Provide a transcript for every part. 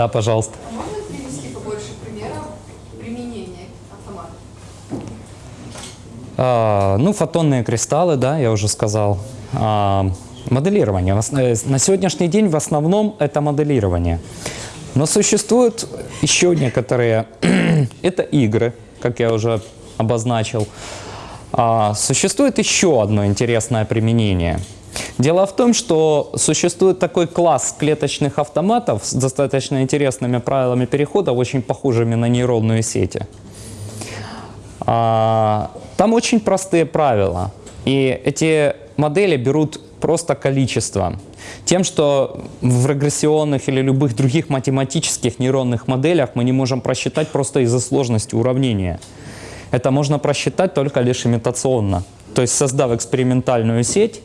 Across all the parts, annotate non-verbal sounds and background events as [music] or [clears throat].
Да, пожалуйста. А можно привести побольше примеров применения автомата? А, ну, фотонные кристаллы, да, я уже сказал. А, моделирование. Э, На сегодняшний день в основном это моделирование. Но существуют еще некоторые, [clears throat] это игры, как я уже обозначил. А, существует еще одно интересное применение. Дело в том, что существует такой класс клеточных автоматов с достаточно интересными правилами перехода, очень похожими на нейронные сети. А, Там очень простые правила. И эти модели берут просто количество. Тем, что в регрессионных или любых других математических нейронных моделях мы не можем просчитать просто из-за сложности уравнения. Это можно просчитать только лишь имитационно. То есть создав экспериментальную сеть,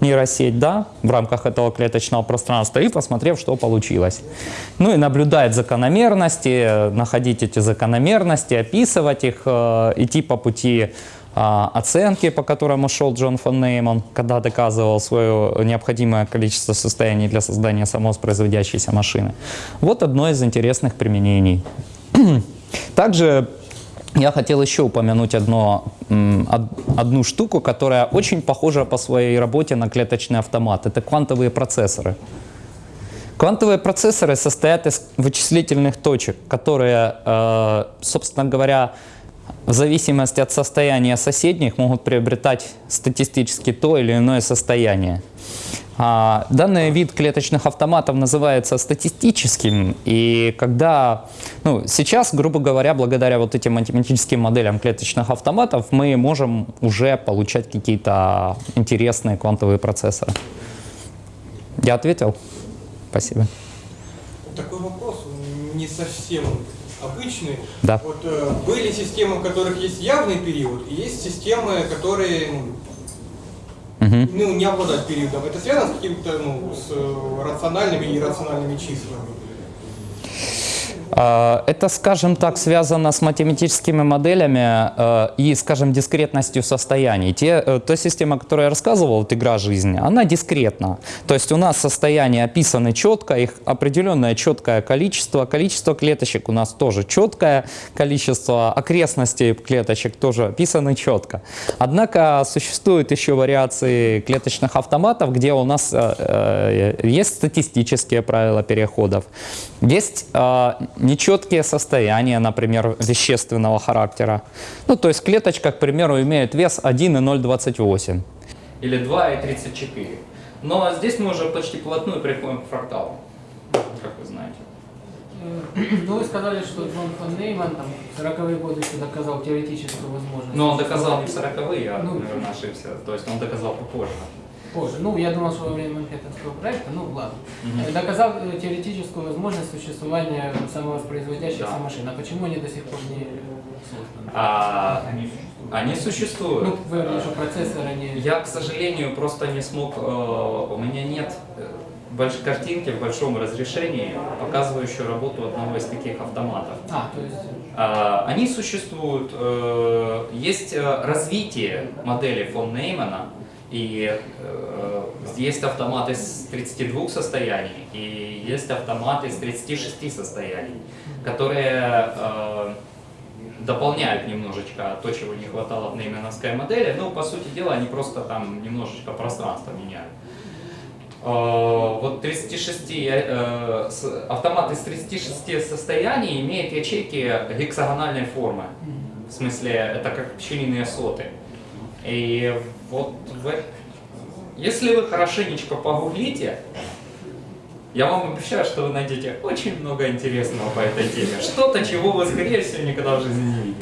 нейросеть, да, в рамках этого клеточного пространства и посмотрев, что получилось. Ну и наблюдать закономерности, находить эти закономерности, описывать их, э, идти по пути а, оценки, по которому шел Джон фон Нейман, когда доказывал свое необходимое количество состояний для создания самовоспроизводящейся машины. Вот одно из интересных применений. [clears throat] Также я хотел еще упомянуть одно, одну штуку, которая очень похожа по своей работе на клеточный автомат. Это квантовые процессоры. Квантовые процессоры состоят из вычислительных точек, которые, э, собственно говоря, в зависимости от состояния соседних могут приобретать статистически то или иное состояние. А, Данный вид клеточных автоматов называется статистическим, и когда, ну, сейчас, грубо говоря, благодаря вот этим математическим моделям клеточных автоматов мы можем уже получать какие-то интересные квантовые процессоры. Я ответил? Спасибо. Такой вопрос, не совсем обычный. Да. Вот э, были системы, у которых есть явный период, и есть системы, которые ну, не обладают периодом. Это связано с какими-то ну, с э, рациональными и иррациональными числами. А, Это, скажем так, связано с математическими моделями э, и, скажем, дискретностью состояний. Те, э, та система, о которой я рассказывал, вот игра жизни, она дискретна. То есть у нас состояния описаны четко, их определенное четкое количество. Количество клеточек у нас тоже четкое, количество окрестностей клеточек тоже описаны четко. Однако существуют еще вариации клеточных автоматов, где у нас э, есть статистические правила переходов, есть нечеткие состояния, например, вещественного характера. Ну, то есть клеточка, к примеру, имеет вес 1,028. Или 2,34. Но здесь мы уже почти плотную приходим к фракталу, как вы знаете. Ну, вы сказали, что Джон фон Нейман там, в 40-е годы еще доказал теоретическую возможность. Но он доказал не в 40-е, я, Ну. наверное, ошибся. То есть он доказал попозже. Позже. Ну, я думал, что во время Манхэттенского проекта, ну, ладно. Э, Доказал э, теоретическую возможность существования самовоспроизводящихся Да. машин. А почему они до сих пор не э, созданы? А, они существуют. Ну, вы говорили, что процессоры не... Я, к сожалению, просто не смог, э, у меня нет больш- картинки в большом разрешении, показывающей работу одного из таких автоматов. А, то есть... А, Они существуют, э, есть развитие модели фон Неймана, и э, есть автомат из 32 состояний, и есть автомат из 36 состояний, которые э, дополняют немножечко то, чего не хватало в нейменовской модели. Ну, по сути дела, они просто там немножечко пространство меняют. Э, Вот 36, э, с- автомат из 36 состояний имеет ячейки гексагональной формы. В смысле, это как пчелиные соты. И вот в- если вы хорошенечко погуглите, я вам обещаю, что вы найдете очень много интересного по этой теме. Что-то, чего вы, скорее всего, никогда в жизни не видели.